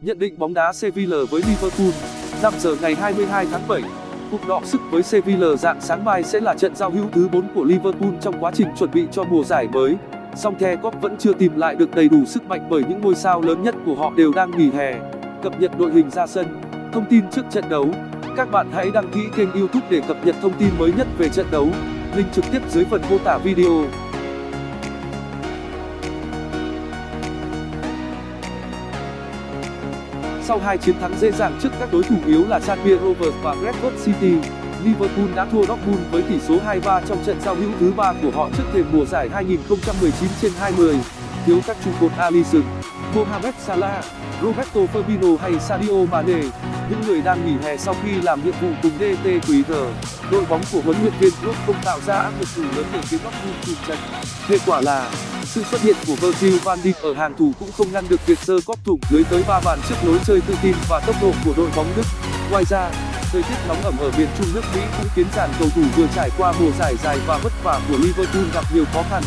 Nhận định bóng đá Sevilla với Liverpool 5 giờ ngày 22 tháng 7 Cuộc đọ sức với Sevilla dạng sáng mai sẽ là trận giao hữu thứ 4 của Liverpool trong quá trình chuẩn bị cho mùa giải mới. Song The Cop vẫn chưa tìm lại được đầy đủ sức mạnh bởi những ngôi sao lớn nhất của họ đều đang nghỉ hè. Cập nhật đội hình ra sân, thông tin trước trận đấu. Các bạn hãy đăng ký kênh YouTube để cập nhật thông tin mới nhất về trận đấu. Link trực tiếp dưới phần mô tả video. Sau hai chiến thắng dễ dàng trước các đối thủ yếu là Tranmere Rovers và Bradford City, Liverpool đã thua Dortmund với tỷ số 2-3 trong trận giao hữu thứ ba của họ trước thềm mùa giải 2019/20. Thiếu các trụ cột Alisson, Mohamed Salah, Roberto Firmino hay Sadio Mane, những người đang nghỉ hè sau khi làm nhiệm vụ cùng DT Quý Đội bóng của huấn luyện viên Klopp không tạo ra áp lực đủ lớn để khiến Dortmund chùn chân. Kết quả là sự xuất hiện của Virgil van Dijk ở hàng thủ cũng không ngăn được việc sơ cóp thủng lưới tới ba bàn trước lối chơi tự tin và tốc độ của đội bóng Đức. Ngoài ra, thời tiết nóng ẩm ở miền Trung nước Mỹ cũng khiến dàn cầu thủ vừa trải qua mùa giải dài và vất vả của Liverpool gặp nhiều khó khăn.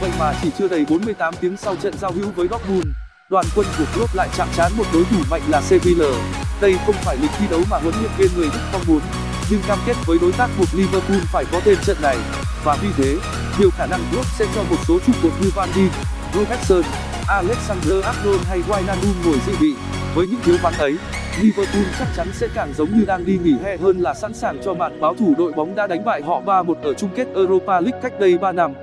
Vậy mà chỉ chưa đầy 48 tiếng sau trận giao hữu với Dortmund, đoàn quân của Klopp lại chạm trán một đối thủ mạnh là Sevilla. Đây không phải lịch thi đấu mà huấn luyện viên người Đức mong muốn, nhưng cam kết với đối tác buộc Liverpool phải có tên trận này, và vì thế, nhiều khả năng Klopp sẽ cho một số trụ cột như Van Dijk, Robertson, Alexander Arnold hay Wijnaldum ngồi dự bị. Với những thiếu vắng ấy, Liverpool chắc chắn sẽ càng giống như đang đi nghỉ hè hơn là sẵn sàng cho màn báo thủ đội bóng đã đánh bại họ 3-1 ở chung kết Europa League cách đây 3 năm.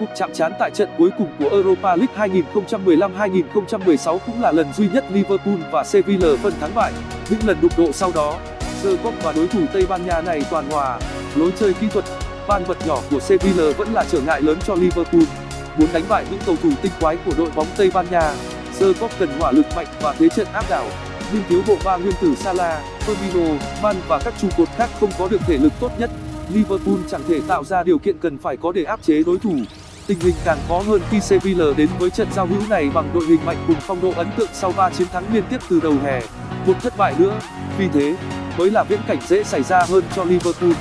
Cuộc chạm trán tại trận cuối cùng của Europa League 2015-2016 cũng là lần duy nhất Liverpool và Sevilla phân thắng bại. Những lần đụng độ sau đó, The Cop và đối thủ Tây Ban Nha này toàn hòa. Lối chơi kỹ thuật, ban vật nhỏ của Sevilla vẫn là trở ngại lớn cho Liverpool. Muốn đánh bại những cầu thủ tinh quái của đội bóng Tây Ban Nha, The Cop cần hỏa lực mạnh và thế trận áp đảo. Nhưng thiếu bộ ba nguyên tử Salah, Firmino, Man và các trụ cột khác không có được thể lực tốt nhất. Liverpool chẳng thể tạo ra điều kiện cần phải có để áp chế đối thủ. Tình hình càng khó hơn khi Sevilla đến với trận giao hữu này bằng đội hình mạnh cùng phong độ ấn tượng sau 3 chiến thắng liên tiếp từ đầu hè. Một thất bại nữa, vì thế, mới là viễn cảnh dễ xảy ra hơn cho Liverpool.